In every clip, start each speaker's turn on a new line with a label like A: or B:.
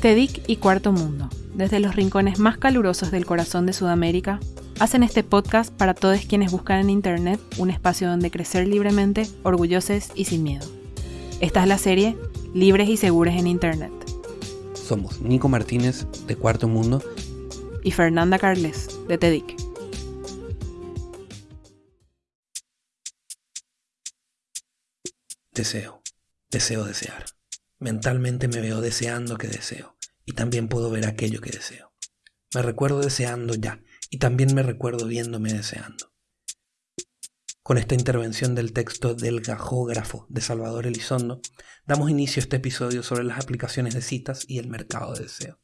A: TEDIC y Cuarto Mundo, desde los rincones más calurosos del corazón de Sudamérica, hacen este podcast para todos quienes buscan en Internet un espacio donde crecer libremente, orgullosos y sin miedo. Esta es la serie Libres y Seguros en Internet.
B: Somos Nico Martínez, de Cuarto Mundo,
A: y Fernanda Carles, de TEDIC.
B: Deseo, deseo desear. Mentalmente me veo deseando que deseo, y también puedo ver aquello que deseo. Me recuerdo deseando ya, y también me recuerdo viéndome deseando. Con esta intervención del texto del gajógrafo de Salvador Elizondo, damos inicio a este episodio sobre las aplicaciones de citas y el mercado de deseo.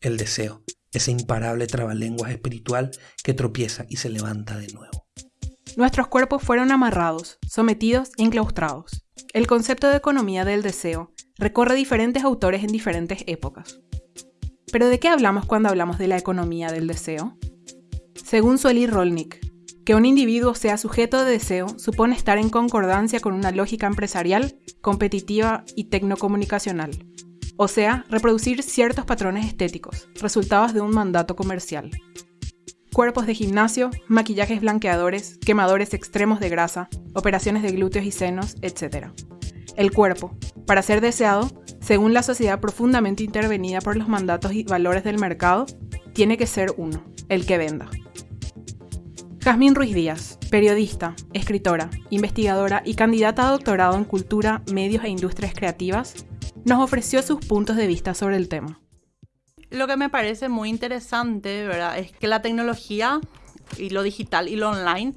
B: El deseo, ese imparable trabalenguas espiritual que tropieza y se levanta de nuevo.
A: Nuestros cuerpos fueron amarrados, sometidos y enclaustrados. El concepto de economía del deseo recorre diferentes autores en diferentes épocas. Pero ¿de qué hablamos cuando hablamos de la economía del deseo? Según Sueli Rolnick, que un individuo sea sujeto de deseo supone estar en concordancia con una lógica empresarial, competitiva y tecnocomunicacional, o sea, reproducir ciertos patrones estéticos, resultados de un mandato comercial. Cuerpos de gimnasio, maquillajes blanqueadores, quemadores extremos de grasa, operaciones de glúteos y senos, etc. El cuerpo, para ser deseado, según la sociedad profundamente intervenida por los mandatos y valores del mercado, tiene que ser uno, el que venda. Jazmín Ruiz Díaz, periodista, escritora, investigadora y candidata a doctorado en cultura, medios e industrias creativas, nos ofreció sus puntos de vista sobre el tema.
C: Lo que me parece muy interesante, ¿verdad? Es que la tecnología y lo digital y lo online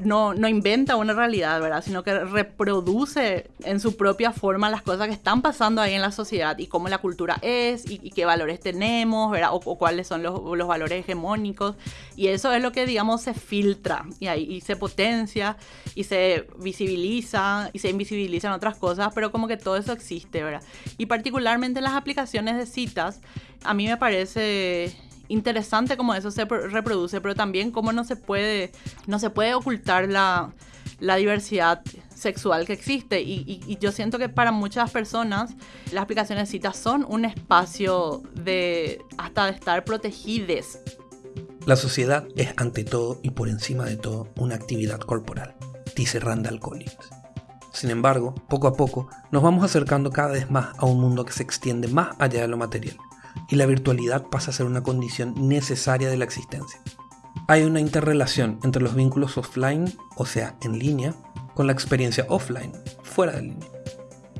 C: no, no inventa una realidad, ¿verdad? Sino que reproduce en su propia forma las cosas que están pasando ahí en la sociedad y cómo la cultura es y, qué valores tenemos, ¿verdad? O, cuáles son los, los, valores hegemónicos. Y eso es lo que, digamos, se filtra y ahí se potencia y se visibiliza y se invisibilizan otras cosas, pero como que todo eso existe, ¿verdad? Y particularmente en las aplicaciones de citas, a mí me parece interesante cómo eso se reproduce, pero también cómo no se puede, no se puede ocultar la, diversidad sexual que existe. Y, yo siento que para muchas personas las aplicaciones citas son un espacio de hasta de estar protegidas.
B: La sociedad es ante todo y por encima de todo una actividad corporal, dice Randall Collins. Sin embargo, poco a poco nos vamos acercando cada vez más a un mundo que se extiende más allá de lo material y la virtualidad pasa a ser una condición necesaria de la existencia. Hay una interrelación entre los vínculos offline, o sea, en línea, con la experiencia offline, fuera de línea.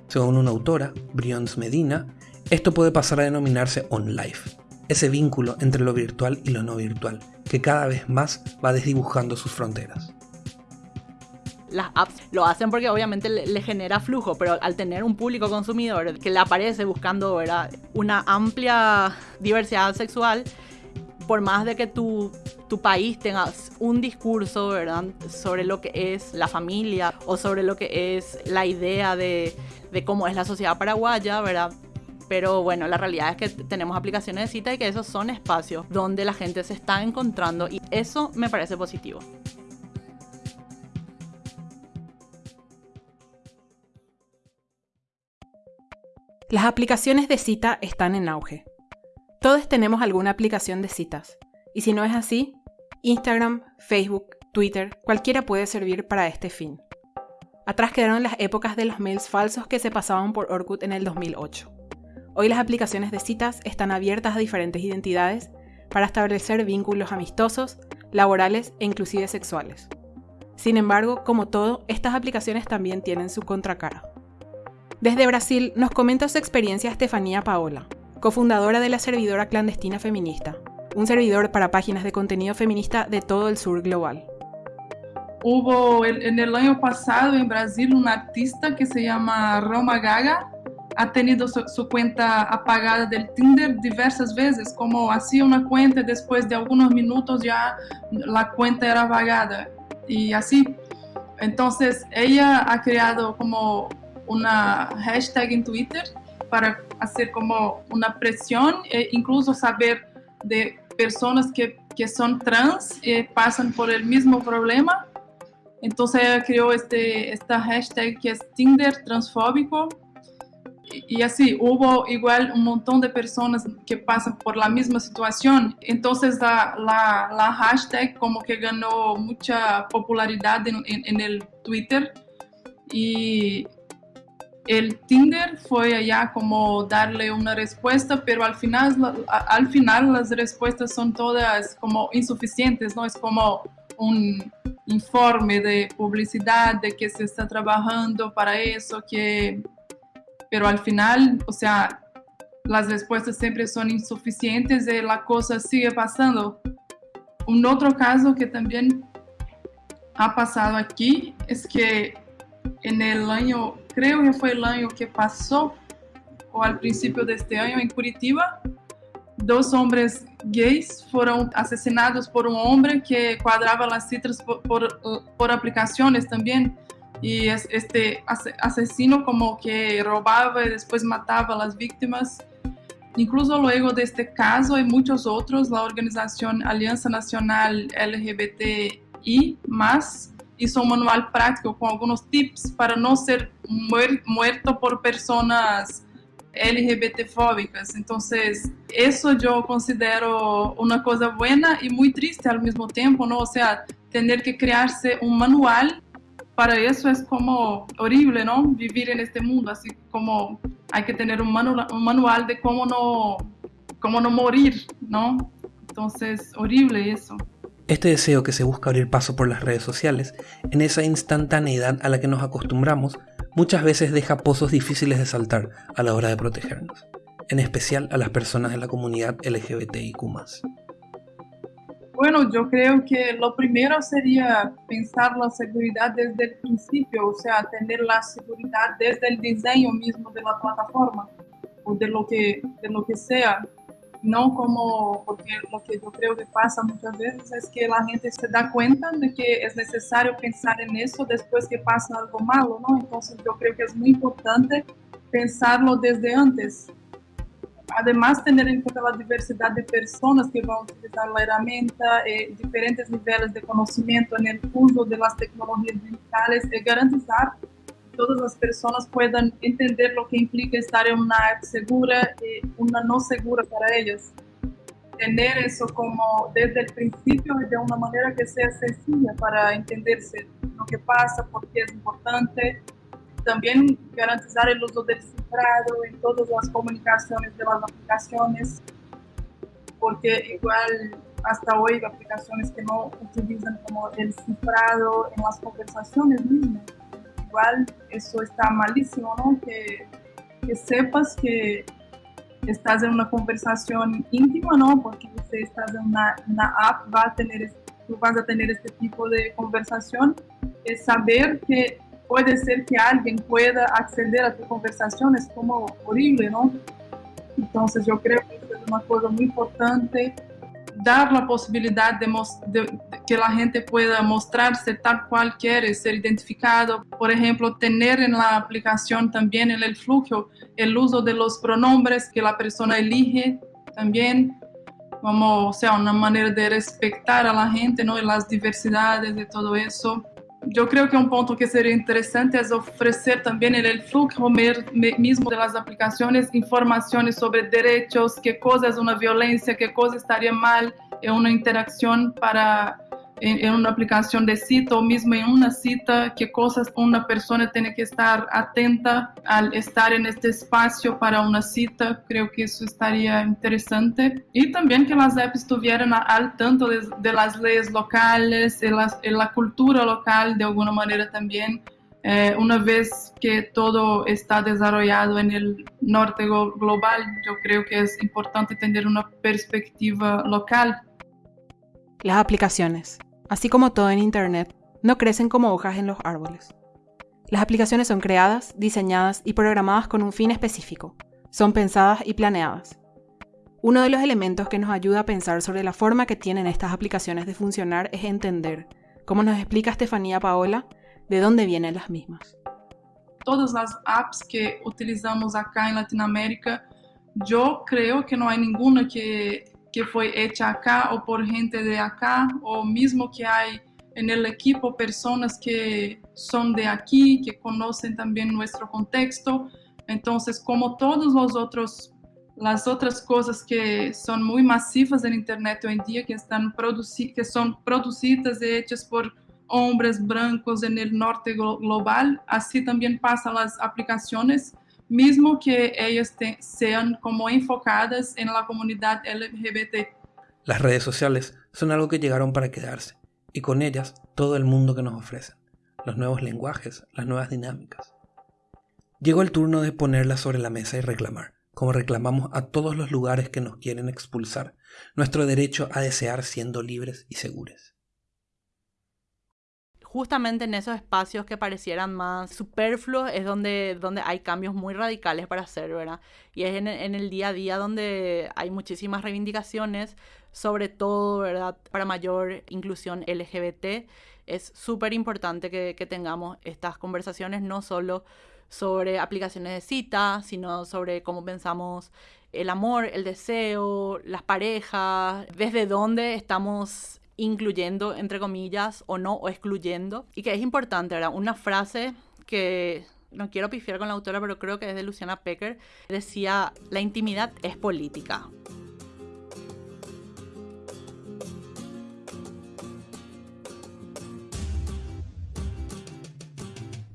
B: Según una autora, Brions Medina, esto puede pasar a denominarse on-life, ese vínculo entre lo virtual y lo no virtual, que cada vez más va desdibujando sus fronteras
C: las apps lo hacen porque obviamente le, genera flujo, pero al tener un público consumidor que le aparece buscando ¿verdad? una amplia diversidad sexual, por más de que tu, tu país tenga un discurso ¿verdad? sobre lo que es la familia o sobre lo que es la idea de, de cómo es la sociedad paraguaya, ¿verdad? pero bueno, la realidad es que tenemos aplicaciones de cita y que esos son espacios donde la gente se está encontrando y eso me parece positivo.
A: Las aplicaciones de cita están en auge. Todos tenemos alguna aplicación de citas. Y si no es así, Instagram, Facebook, Twitter, cualquiera puede servir para este fin. Atrás quedaron las épocas de los mails falsos que se pasaban por Orkut en el 2008. Hoy las aplicaciones de citas están abiertas a diferentes identidades para establecer vínculos amistosos, laborales e inclusive sexuales. Sin embargo, como todo, estas aplicaciones también tienen su contracara. Desde Brasil nos comenta su experiencia Estefanía Paola, cofundadora de la servidora clandestina feminista, un servidor para páginas de contenido feminista de todo el sur global.
D: Hubo en el año pasado en Brasil un artista que se llama Roma Gaga, ha tenido su, cuenta apagada del Tinder diversas veces, como hacía una cuenta y después de algunos minutos ya la cuenta era apagada y así. Entonces ella ha creado como una hashtag en Twitter para hacer como una presión e incluso saber de personas que, que son trans y pasan por el mismo problema. Entonces ella creó este, esta hashtag que es Tinder transfóbico y así hubo igual un montón de personas que pasan por la misma situación. Entonces la, la, hashtag como que ganó mucha popularidad en, en, el Twitter y el Tinder fue allá como darle una respuesta, pero al final, al final las respuestas son todas como insuficientes, ¿no? Es como un informe de publicidad de que se está trabajando para eso, que pero al final, o sea, las respuestas siempre son insuficientes y la cosa sigue pasando. Un otro caso que también ha pasado aquí es que en el año, creo que fue el año que pasó, o al principio de este año Curitiba, dos hombres gays fueron asesinados por un hombre que cuadraba las citas por, por, por aplicaciones también y es este asesino como que robaba y después mataba a las víctimas. Incluso luego de este caso hay muchos otros, la organización Alianza Nacional LGBTI más hizo un manual práctico con algunos tips para no ser muerto por personas LGBT fóbicas. Entonces, eso yo considero una cosa buena y muy triste al mismo tiempo, ¿no? O sea, tener que crearse un manual para eso es como horrible, ¿no? Vivir en este mundo, así como hay que tener un manual, un manual de cómo no, cómo no morir, ¿no? Entonces, horrible eso.
B: Este deseo que se busca abrir paso por las redes sociales, en esa instantaneidad a la que nos acostumbramos, muchas veces deja pozos difíciles de saltar a la hora de protegernos, en especial a las personas de la comunidad LGBTIQ.
D: Bueno, yo creo que lo primero sería pensar la seguridad desde el principio, o sea, tener la seguridad desde el diseño mismo de la plataforma o de lo que, de lo que sea. No como, porque lo que yo creo que pasa muchas veces es que la gente se da cuenta de que es necesario pensar en eso después que pasa algo malo, ¿no? Entonces yo creo que es muy importante pensarlo desde antes además tener en cuenta la diversidad de personas que van a utilizar la herramienta, eh, diferentes niveles de conocimiento en el uso de las tecnologías digitales, y garantizar que todas las personas puedan entender lo que implica estar en una app segura y una no segura para ellas. Tener eso como desde el principio de una manera que sea sencilla para entenderse lo que pasa, por qué es importante, también garantizar el uso del cifrado en todas las comunicaciones de las aplicaciones, porque igual hasta hoy hay aplicaciones que no utilizan como el cifrado en las conversaciones mismas. Igual eso está malísimo, ¿no? Que, sepas que estás en una conversación íntima, ¿no? Porque si estás en una app, va a tener, tú vas a tener este tipo de conversación, es saber que puede ser que alguien pueda acceder a tu conversación, es como horrible, ¿no? Entonces yo creo que es una cosa muy importante, dar la posibilidad de, que la gente pueda mostrarse tal cual quiere, ser identificado. Por ejemplo, tener en la aplicación también en el flujo el uso de los pronombres que la persona elige también como, sea, una manera de respetar a la gente, ¿no? Y las diversidades de todo eso yo creo que un punto que sería interesante es ofrecer también en el flujo mismo de las aplicaciones informaciones sobre derechos, qué cosa es una violencia, qué cosa estaría mal en una interacción para en, una aplicación de cita o mismo en una cita, qué cosas una persona tiene que estar atenta al estar en este espacio para una cita. Creo que eso estaría interesante. Y también que las apps estuvieran al tanto de, las leyes locales, en la, la, cultura local de alguna manera también. Eh, una vez que todo está desarrollado en el norte global, yo creo que es importante tener una perspectiva local.
A: Las aplicaciones así como todo en Internet, no crecen como hojas en los árboles. Las aplicaciones son creadas, diseñadas y programadas con un fin específico. Son pensadas y planeadas. Uno de los elementos que nos ayuda a pensar sobre la forma que tienen estas aplicaciones de funcionar es entender, como nos explica Estefanía Paola, de dónde vienen las mismas.
D: Todas las apps que utilizamos acá en Latinoamérica, yo creo que no hay ninguna que que fue hecha acá o por gente de acá, o mismo que hay en el equipo personas que son de aquí, que conocen también nuestro contexto. Entonces, como todos los otros las otras cosas que son muy masivas en Internet hoy en día, que, están que son producidas y hechas por hombres blancos en el norte global, así también pasan las aplicaciones, mismo que ellas sean como enfocadas en la comunidad LGBT.
B: Las redes sociales son algo que llegaron para quedarse, y con ellas todo el mundo que nos ofrecen, los nuevos lenguajes, las nuevas dinámicas. Llegó el turno de ponerlas sobre la mesa y reclamar como reclamamos a todos los lugares que nos quieren expulsar, nuestro derecho a desear siendo libres y seguros.
C: Justamente en esos espacios que parecieran más superfluos es donde, donde hay cambios muy radicales para hacer, ¿verdad? Y es en, el día a día donde hay muchísimas reivindicaciones, sobre todo, ¿verdad? Para mayor inclusión LGBT. Es súper importante que, que tengamos estas conversaciones, no solo sobre aplicaciones de cita, sino sobre cómo pensamos el amor, el deseo, las parejas, desde dónde estamos incluyendo, entre comillas, o no, o excluyendo. Y que es importante, ¿verdad? Una frase que no quiero pifiar con la autora, pero creo que es de Luciana Pecker, decía, la intimidad es política.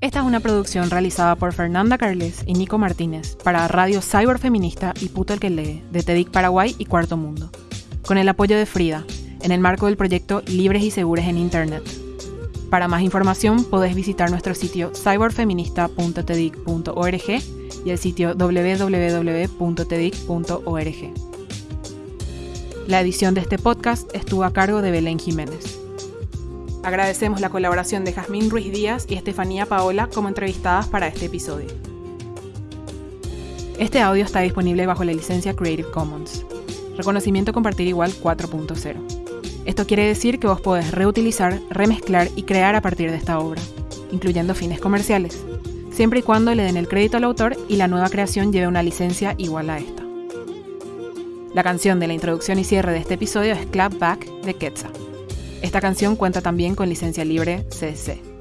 A: Esta es una producción realizada por Fernanda Carles y Nico Martínez para Radio Cyber Feminista y Puto el que lee de TEDIC Paraguay y Cuarto Mundo, con el apoyo de Frida, en el marco del proyecto Libres y Seguras en Internet. Para más información podés visitar nuestro sitio cyberfeminista.tedic.org y el sitio www.tedic.org. La edición de este podcast estuvo a cargo de Belén Jiménez. Agradecemos la colaboración de Jazmín Ruiz Díaz y Estefanía Paola como entrevistadas para este episodio. Este audio está disponible bajo la licencia Creative Commons. Reconocimiento compartir igual 4.0. Esto quiere decir que vos podés reutilizar, remezclar y crear a partir de esta obra, incluyendo fines comerciales, siempre y cuando le den el crédito al autor y la nueva creación lleve una licencia igual a esta. La canción de la introducción y cierre de este episodio es Clap Back de Quetzal. Esta canción cuenta también con licencia libre CC.